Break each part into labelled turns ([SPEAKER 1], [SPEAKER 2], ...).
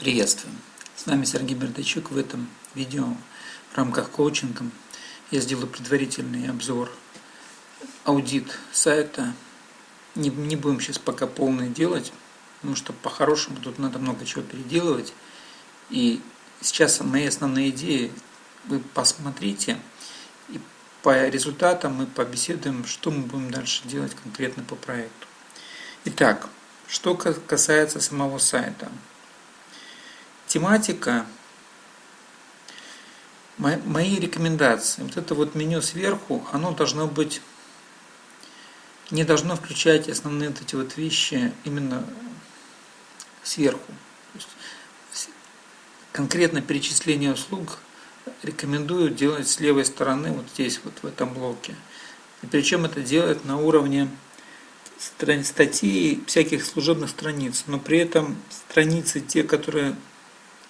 [SPEAKER 1] Приветствую! С вами Сергей Бердачук. В этом видео в рамках коучинга я сделаю предварительный обзор, аудит сайта. Не, не будем сейчас пока полный делать, потому что по-хорошему тут надо много чего переделывать. И сейчас мои основные идеи вы посмотрите, и по результатам мы побеседуем, что мы будем дальше делать конкретно по проекту. Итак, что касается самого сайта – тематика, мои рекомендации, вот это вот меню сверху, оно должно быть, не должно включать основные вот эти вот вещи именно сверху. Конкретно перечисление услуг рекомендую делать с левой стороны, вот здесь, вот в этом блоке. И причем это делать на уровне статей, всяких служебных страниц, но при этом страницы, те, которые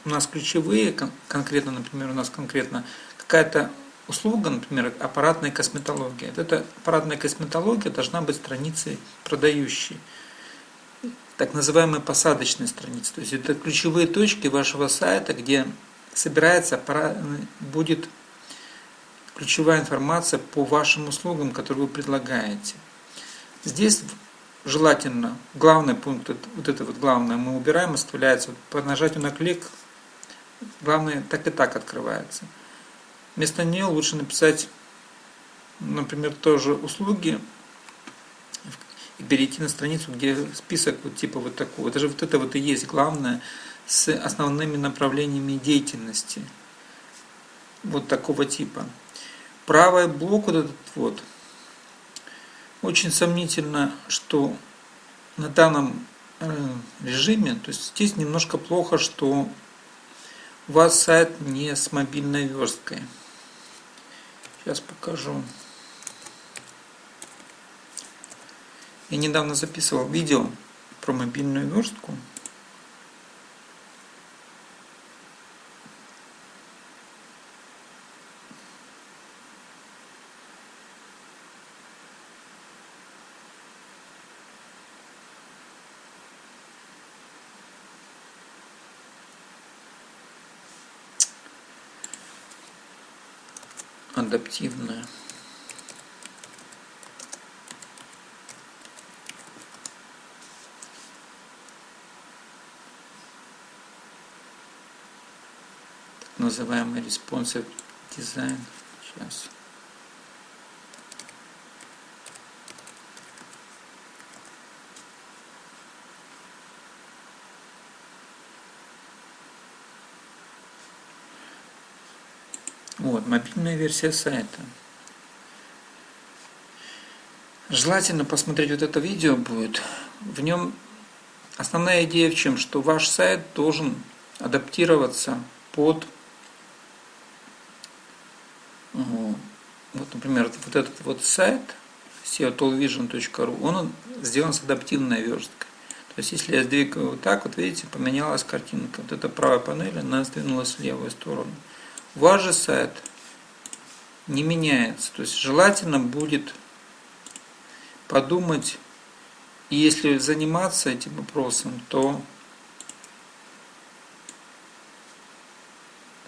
[SPEAKER 1] у нас ключевые, конкретно, например, у нас конкретно какая-то услуга, например, аппаратная косметология. Вот эта аппаратная косметология должна быть страницей продающей, так называемой посадочной страницы. То есть это ключевые точки вашего сайта, где собирается, будет ключевая информация по вашим услугам, которые вы предлагаете. Здесь желательно, главный пункт, вот это вот главное мы убираем, оставляется по нажатию на клик главное так и так открывается. Вместо нее лучше написать, например, тоже услуги и перейти на страницу, где список вот типа вот такого. Это же вот это вот и есть главное с основными направлениями деятельности вот такого типа. Правый блок вот этот вот, очень сомнительно, что на данном э, режиме, то есть здесь немножко плохо, что у вас сайт не с мобильной версткой. Сейчас покажу. Я недавно записывал видео про мобильную верстку. Адаптивная. Так называемый responsive design. Сейчас. Вот, мобильная версия сайта. Желательно посмотреть вот это видео будет. В нем основная идея в чем? Что ваш сайт должен адаптироваться под вот, например, вот этот вот сайт seotallvision.ru, он сделан с адаптивной версткой. То есть, если я сдвигаю вот так, вот видите, поменялась картинка. Вот эта правая панель, она сдвинулась в левую сторону ваш же сайт не меняется. То есть желательно будет подумать, и если заниматься этим вопросом, то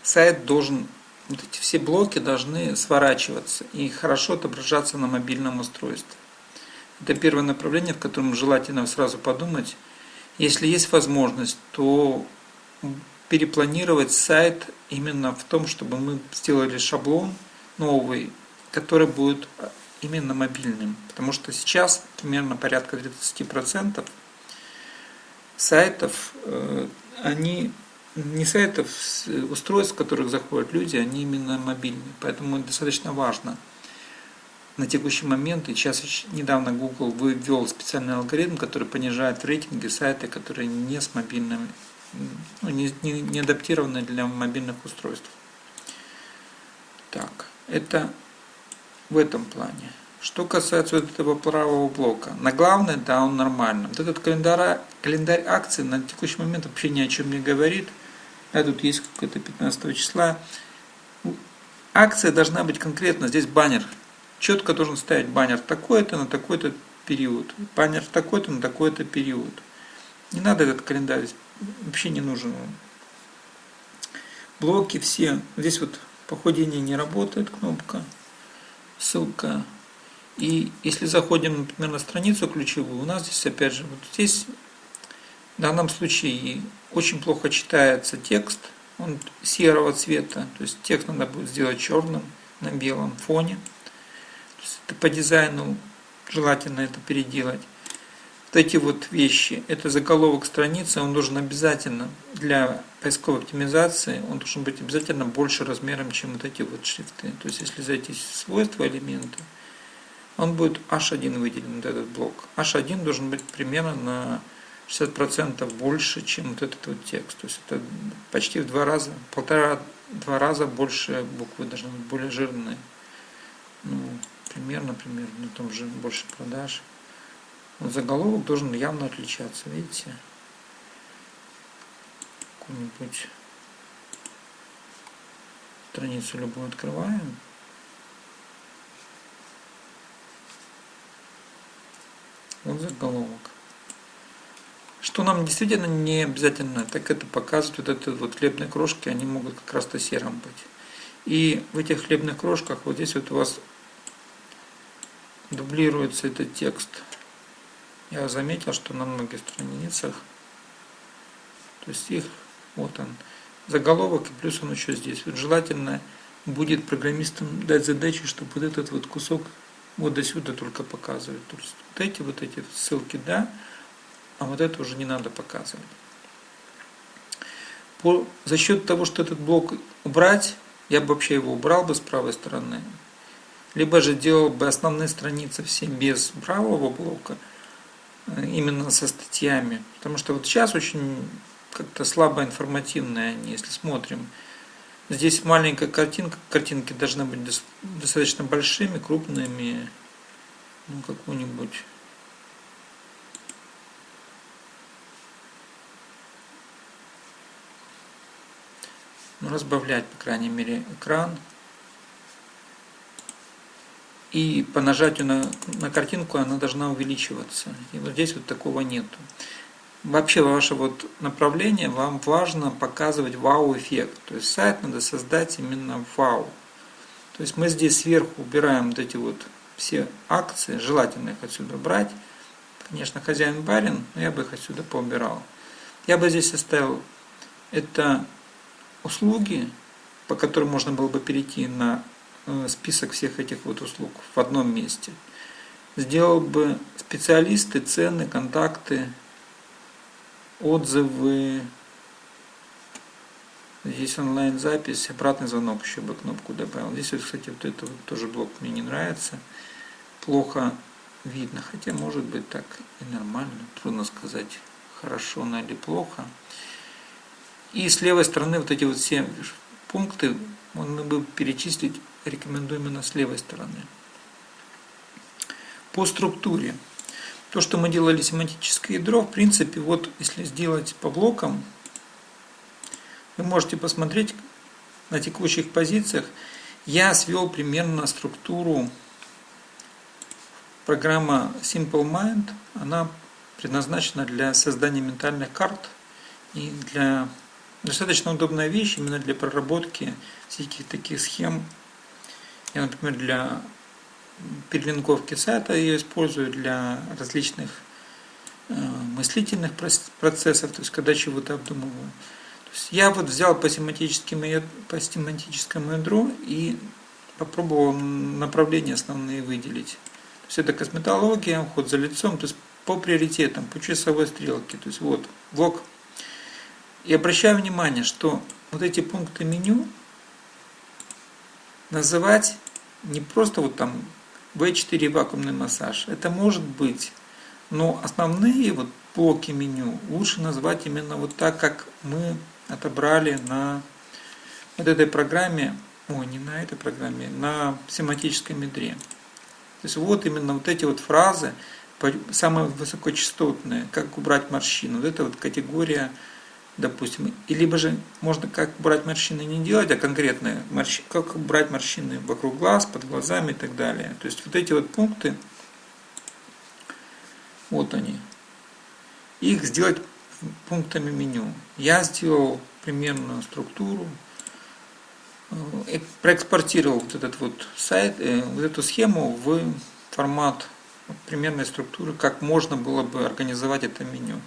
[SPEAKER 1] сайт должен, вот эти все блоки должны сворачиваться и хорошо отображаться на мобильном устройстве. Это первое направление, в котором желательно сразу подумать. Если есть возможность, то перепланировать сайт именно в том, чтобы мы сделали шаблон новый, который будет именно мобильным. Потому что сейчас примерно порядка 30% сайтов, э, они не сайтов, устройств, в которых заходят люди, они именно мобильные. Поэтому достаточно важно на текущий момент, и сейчас недавно Google ввел специальный алгоритм, который понижает в рейтинге сайты, которые не с мобильными ну, не, не, не адаптированы для мобильных устройств. Так, это в этом плане. Что касается вот этого правого блока, на главное, да, он нормально. Вот этот календарь, календарь акций на текущий момент вообще ни о чем не говорит. Да, тут есть какое-то 15 числа. Акция должна быть конкретно, здесь баннер. Четко должен стоять баннер такой-то на такой-то период. Баннер такой-то на такой-то период. Не надо этот календарь вообще не нужен. блоки все. Здесь вот походение не работает кнопка, ссылка. И если заходим, например, на страницу ключевую, у нас здесь опять же, вот здесь в данном случае очень плохо читается текст, он серого цвета, то есть текст надо будет сделать черным на белом фоне. То есть это по дизайну желательно это переделать. Вот эти вот вещи, это заголовок страницы, он должен обязательно для поисковой оптимизации, он должен быть обязательно больше размером, чем вот эти вот шрифты. То есть если зайти в свойства элемента, он будет H1 выделен, вот этот блок. H1 должен быть примерно на 60% больше, чем вот этот вот текст. То есть это почти в два раза, полтора-два раза больше буквы должны быть более жирные. Ну, примерно, примерно, ну, там же больше продаж. Заголовок должен явно отличаться, видите? Какую-нибудь страницу любую открываем. Вот заголовок. Что нам действительно не обязательно, так это показывать вот эти вот хлебные крошки, они могут как раз-то серым быть. И в этих хлебных крошках вот здесь вот у вас дублируется этот текст. Я заметил, что на многих страницах, то есть их, вот он, заголовок, и плюс он еще здесь. Вот желательно будет программистам дать задачу, чтобы вот этот вот кусок вот до сюда только показывать. То есть вот эти вот эти ссылки, да, а вот это уже не надо показывать. По, за счет того, что этот блок убрать, я бы вообще его убрал бы с правой стороны, либо же делал бы основные страницы все без правого блока, именно со статьями. Потому что вот сейчас очень как-то слабо информативные они, если смотрим. Здесь маленькая картинка, картинки должны быть достаточно большими, крупными, ну какую-нибудь ну, разбавлять, по крайней мере, экран. И по нажатию на, на картинку она должна увеличиваться. И вот здесь вот такого нету. Вообще ваше вот направление, вам важно показывать вау-эффект. То есть сайт надо создать именно вау. То есть мы здесь сверху убираем вот эти вот все акции, желательно их отсюда брать. Конечно, хозяин барин, но я бы их отсюда поубирал. Я бы здесь оставил это услуги, по которым можно было бы перейти на список всех этих вот услуг в одном месте. Сделал бы специалисты, цены, контакты, отзывы, Здесь онлайн-запись, обратный звонок еще бы кнопку добавил. Здесь, вот, кстати, вот это вот тоже блок мне не нравится. Плохо видно, хотя может быть так и нормально. Трудно сказать, хорошо она или плохо. И с левой стороны вот эти вот все пункты мы бы перечислить рекомендуем именно с левой стороны. По структуре. То, что мы делали семантическое ядро, в принципе, вот если сделать по блокам, вы можете посмотреть на текущих позициях. Я свел примерно структуру программа Simple Mind. Она предназначена для создания ментальных карт и для достаточно удобная вещь именно для проработки всяких таких схем. Я, например, для перелинковки сайта ее использую для различных э, мыслительных процессов, то есть когда чего-то обдумываю. То есть я вот взял по, семантическому, по семантическому ядру и попробовал направления основные выделить. То есть это косметология, уход за лицом, то есть по приоритетам, по часовой стрелке. То есть вот блок и обращаю внимание, что вот эти пункты меню называть не просто вот там V4 вакуумный массаж. Это может быть, но основные вот блоки меню лучше назвать именно вот так, как мы отобрали на вот этой программе, ой, не на этой программе, на семантическом ядре. То есть вот именно вот эти вот фразы, самые высокочастотные, как убрать морщину. Вот это вот категория допустим, и либо же можно как брать морщины не делать, а конкретно морщ... как брать морщины вокруг глаз, под глазами и так далее. То есть вот эти вот пункты, вот они, их сделать пунктами меню. Я сделал примерную структуру, э, проэкспортировал вот этот вот сайт, э, вот эту схему в формат примерной структуры, как можно было бы организовать это меню.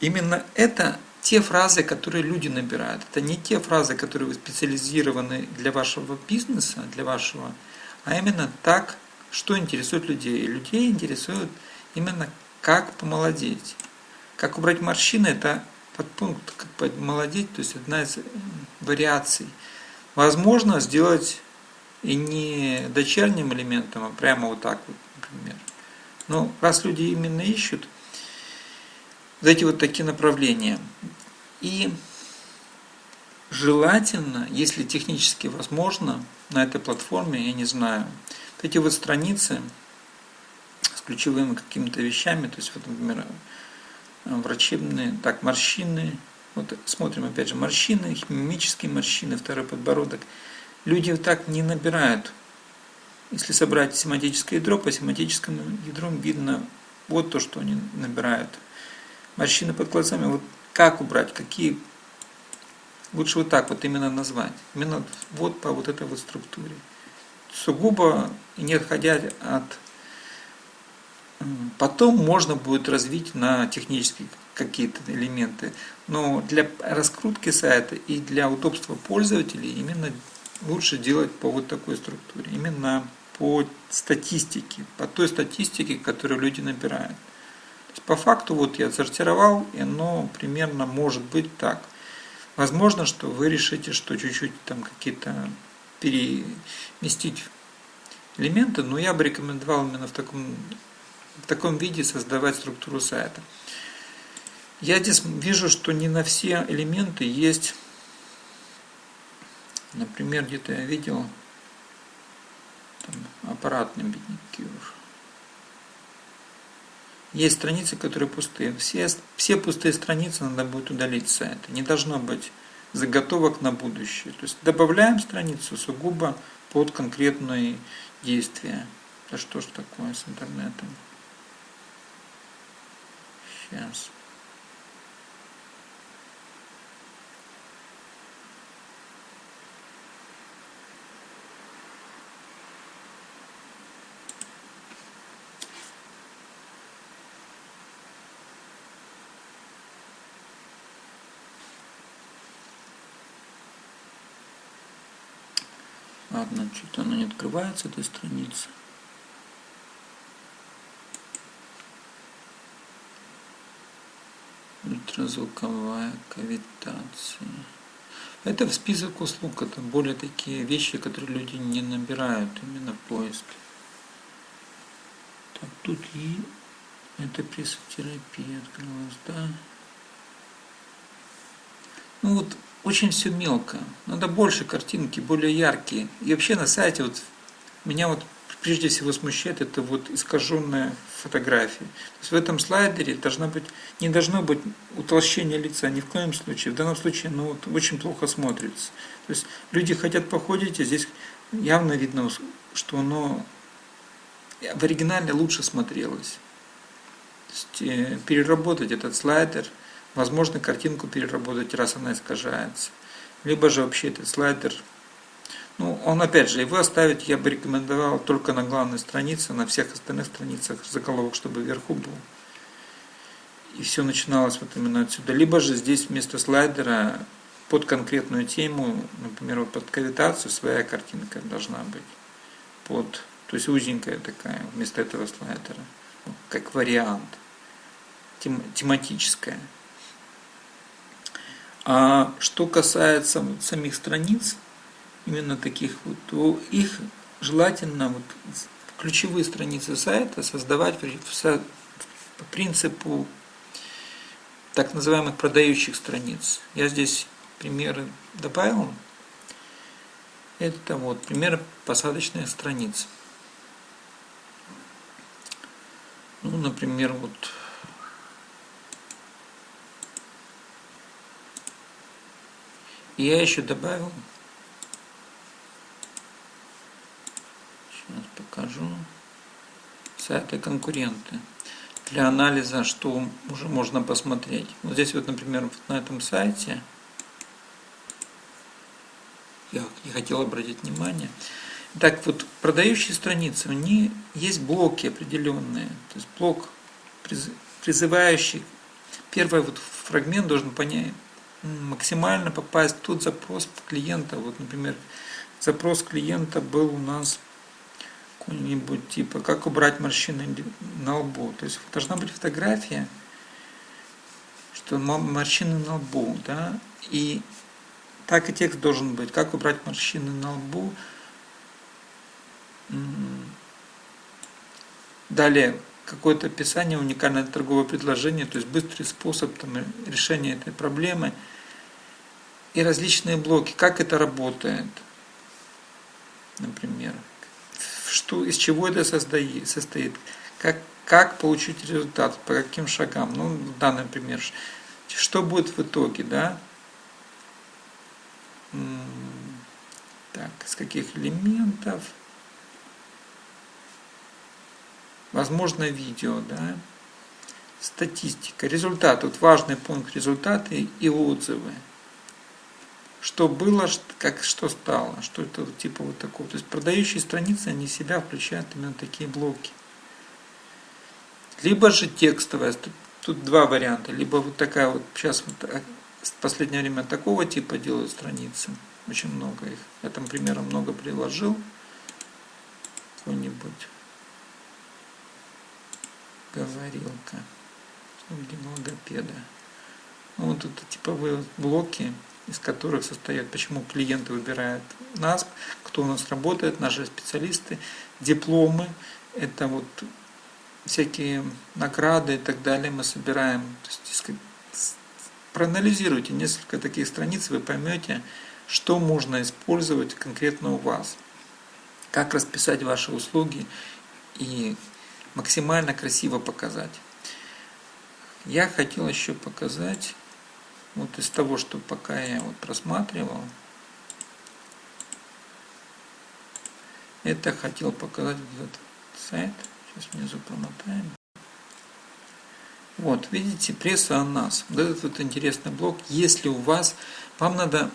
[SPEAKER 1] Именно это те фразы, которые люди набирают. Это не те фразы, которые специализированы для вашего бизнеса, для вашего, а именно так, что интересует людей. Людей интересует именно как помолодеть. Как убрать морщины, это подпункт, как помолодеть, то есть одна из вариаций. Возможно сделать и не дочерним элементом, а прямо вот так вот, например. Но раз люди именно ищут, вот эти вот такие направления. И желательно, если технически возможно, на этой платформе, я не знаю, вот эти вот страницы с ключевыми какими-то вещами, то есть, вот, например, врачебные, так, морщины, вот смотрим опять же, морщины, мимические морщины, второй подбородок. Люди так не набирают. Если собрать семантическое ядро, по семантическому ядру видно вот то, что они набирают – морщины под глазами, вот как убрать, какие, лучше вот так вот именно назвать, именно вот по вот этой вот структуре. Сугубо не отходя от... Потом можно будет развить на технические какие-то элементы, но для раскрутки сайта и для удобства пользователей именно лучше делать по вот такой структуре, именно по статистике, по той статистике, которую люди набирают. По факту вот я отсортировал, и оно примерно может быть так. Возможно, что вы решите, что чуть-чуть там какие-то переместить элементы, но я бы рекомендовал именно в таком, в таком виде создавать структуру сайта. Я здесь вижу, что не на все элементы есть, например, где-то я видел там, аппаратный бедняки уже. Есть страницы, которые пустые. Все, все пустые страницы надо будет удалить с сайта. Не должно быть заготовок на будущее. То есть добавляем страницу сугубо под конкретные действия. Да что ж такое с интернетом? Сейчас. Что-то она не открывается, эта страница. Ультразвуковая кавитация. Это в список услуг, это более такие вещи, которые люди не набирают именно в поиске. Так, тут и это прессотерапия открылась, да? Ну вот очень все мелко. Надо больше картинки, более яркие. И вообще на сайте вот меня вот прежде всего смущает это вот искаженная фотография. То есть в этом слайдере должна быть, не должно быть утолщения лица ни в коем случае. В данном случае ну, вот, очень плохо смотрится. То есть люди хотят походить, а здесь явно видно, что оно в оригинале лучше смотрелось. То есть, э, переработать этот слайдер – Возможно, картинку переработать, раз она искажается. Либо же вообще этот слайдер, ну, он опять же, его оставить я бы рекомендовал только на главной странице, на всех остальных страницах заголовок, чтобы вверху был. И все начиналось вот именно отсюда. Либо же здесь вместо слайдера под конкретную тему, например, вот под кавитацию своя картинка должна быть. Под, то есть узенькая такая, вместо этого слайдера. Как вариант. Тем, тематическая. А что касается вот самих страниц, именно таких вот, то их желательно вот, ключевые страницы сайта создавать по принципу так называемых продающих страниц. Я здесь примеры добавил. Это вот пример посадочных страниц. Ну, например, вот Я еще добавил, сейчас покажу, сайты конкуренты для анализа, что уже можно посмотреть. Вот здесь вот, например, вот на этом сайте я не хотел обратить внимание. Так вот, продающие страницы, у них есть блоки определенные. То есть блок, призывающий, первый вот фрагмент должен понять, максимально попасть в тот запрос клиента. Вот, например, запрос клиента был у нас какой-нибудь типа, как убрать морщины на лбу. То есть должна быть фотография, что морщины на лбу, да, и так и текст должен быть, как убрать морщины на лбу. Далее, какое-то описание, уникальное торговое предложение, то есть быстрый способ там, решения этой проблемы и различные блоки, как это работает, например, что, из чего это состоит, состоит? Как, как получить результат, по каким шагам, ну, данный пример, что будет в итоге, да, так, из каких элементов, возможно видео, да, статистика, результат, вот важный пункт результаты и отзывы. Что было, как что стало, что это типа вот такого. То есть продающие страницы, они себя включают именно такие блоки. Либо же текстовая, тут два варианта, либо вот такая вот, сейчас вот а, в последнее время такого типа делают страницы, очень много их. Я там примером много приложил, какой-нибудь говорилка логопеда. Ну, вот это типовые блоки, из которых состоят, почему клиенты выбирают нас, кто у нас работает, наши специалисты, дипломы, это вот всякие награды и так далее мы собираем. То есть, проанализируйте несколько таких страниц, вы поймете, что можно использовать конкретно у вас, как расписать ваши услуги и максимально красиво показать. Я хотел еще показать, вот из того, что пока я вот просматривал, это хотел показать этот сайт. Сейчас внизу промотаем. Вот, видите, пресса о нас. Вот этот вот интересный блок. Если у вас, вам надо,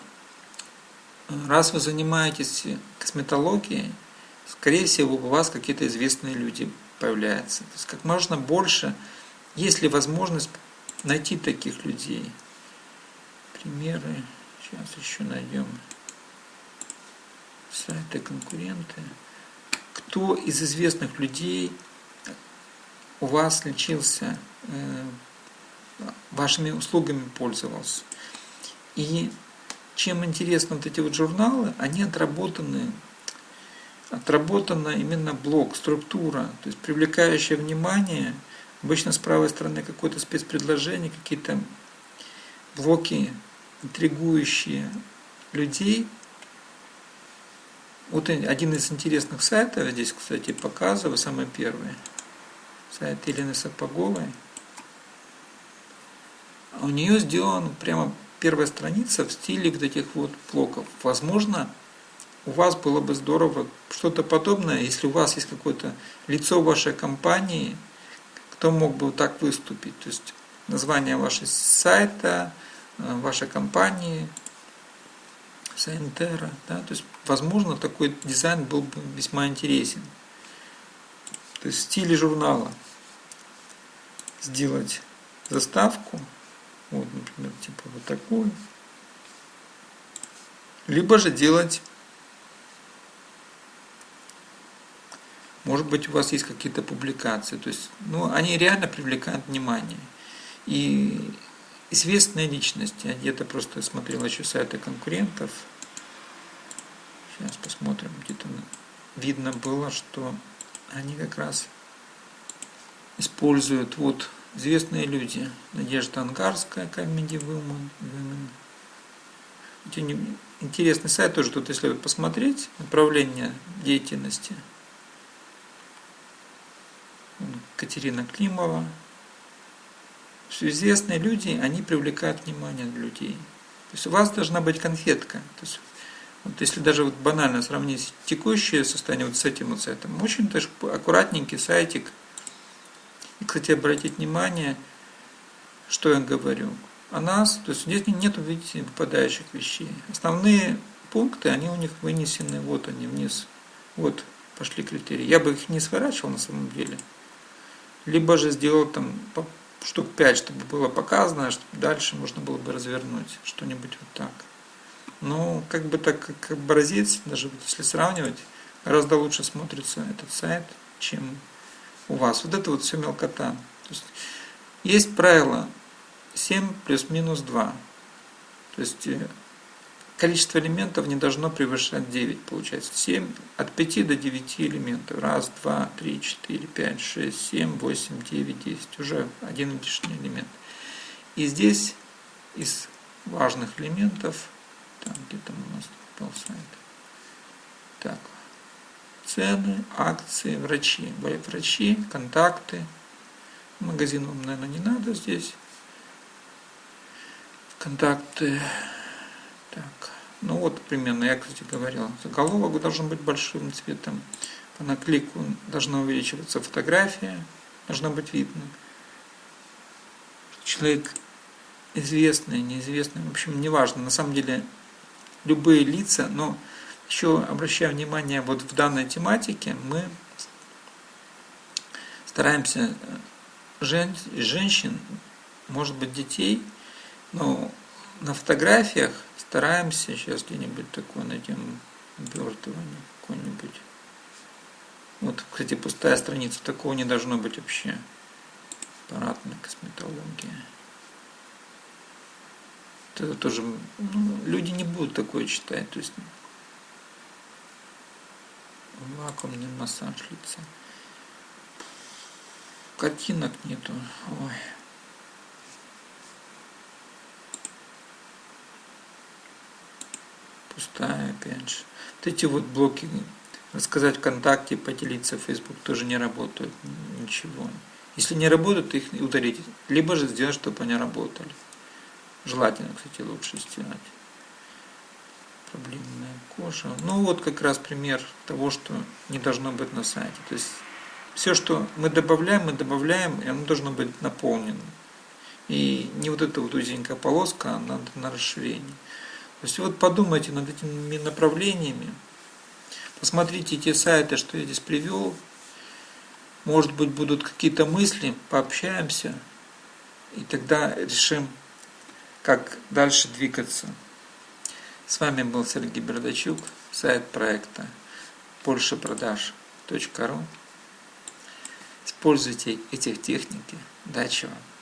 [SPEAKER 1] раз вы занимаетесь косметологией, скорее всего, у вас какие-то известные люди появляются. То есть как можно больше, есть ли возможность найти таких людей. Примеры, сейчас еще найдем сайты конкуренты. Кто из известных людей у вас лечился, э, вашими услугами пользовался. И чем интересны вот эти вот журналы, они отработаны, отработана именно блок, структура, то есть привлекающее внимание, обычно с правой стороны какое-то спецпредложение, какие-то блоки, интригующие людей. Вот один из интересных сайтов, здесь, кстати, показываю, самый первый – сайт Елены Сапоговой. У нее сделана прямо первая страница в стиле вот этих вот блоков. Возможно, у вас было бы здорово что-то подобное, если у вас есть какое-то лицо вашей компании, кто мог бы так выступить. То есть название вашего сайта, э, вашей компании, Сайнтера. Да? То есть, возможно, такой дизайн был бы весьма интересен. То есть в стиле журнала сделать заставку, вот, например, типа вот такую, либо же делать, может быть, у вас есть какие-то публикации, то есть, ну, они реально привлекают внимание. И известные личности, я где-то просто смотрел еще сайты конкурентов, сейчас посмотрим, где-то видно было, что они как раз используют вот известные люди. Надежда Ангарская, Comedy Woman. Women. Интересный сайт тоже тут, если посмотреть, направление деятельности. Катерина Климова. Все известные люди, они привлекают внимание людей. То есть у вас должна быть конфетка. То есть вот если даже вот банально сравнить текущее состояние вот с этим вот сайтом, очень даже аккуратненький сайтик. И, кстати, обратить внимание, что я говорю о нас. То есть здесь нет, видите, выпадающих вещей. Основные пункты, они у них вынесены, вот они вниз. Вот пошли критерии. Я бы их не сворачивал на самом деле. Либо же сделал там штук 5, чтобы было показано, чтобы дальше можно было бы развернуть что-нибудь вот так. Ну, как бы так, как образец, даже вот если сравнивать, гораздо лучше смотрится этот сайт, чем у вас. Вот это вот все мелкота. То есть, есть правило 7 плюс-минус 2. То есть э, количество элементов не должно превышать 9, получается. 7, от 5 до 9 элементов. Раз, два, три, четыре, пять, шесть, семь, восемь, девять, десять. Уже один лишний элемент. И здесь из важных элементов, там где там у нас был сайт, так, цены, акции, врачи. Врачи, контакты. Магазин вам, наверное, не надо здесь. Контакты. Так. Ну вот примерно, я, кстати, говорил. Заголовок должен быть большим цветом. По наклику должна увеличиваться фотография. Должна быть видно. Человек известный, неизвестный, в общем, неважно. На самом деле, любые лица, но еще обращаю внимание, вот в данной тематике мы стараемся жен, женщин, может быть, детей, но на фотографиях стараемся сейчас где-нибудь такое найдем обертывание какое-нибудь. Вот, кстати, пустая страница, такого не должно быть вообще. Аппаратная косметология. Это тоже, ну, люди не будут такое читать, то есть вакуумный массаж лица. Картинок нету. Ой. Пустая, опять же. Вот эти вот блоки, рассказать ВКонтакте, поделиться в Facebook тоже не работают, ничего. Если не работают, их удалить. Либо же сделать, чтобы они работали. Желательно, кстати, лучше сделать. Проблемная кожа. Ну вот как раз пример того, что не должно быть на сайте. То есть все, что мы добавляем, мы добавляем, и оно должно быть наполнено. И не вот эта вот узенькая полоска, а надо на расширение. То есть вот подумайте над этими направлениями, посмотрите те сайты, что я здесь привел, может быть будут какие-то мысли, пообщаемся, и тогда решим, как дальше двигаться. С вами был Сергей Бердачук, сайт проекта большепродаж.ру. Используйте эти техники. Удачи вам!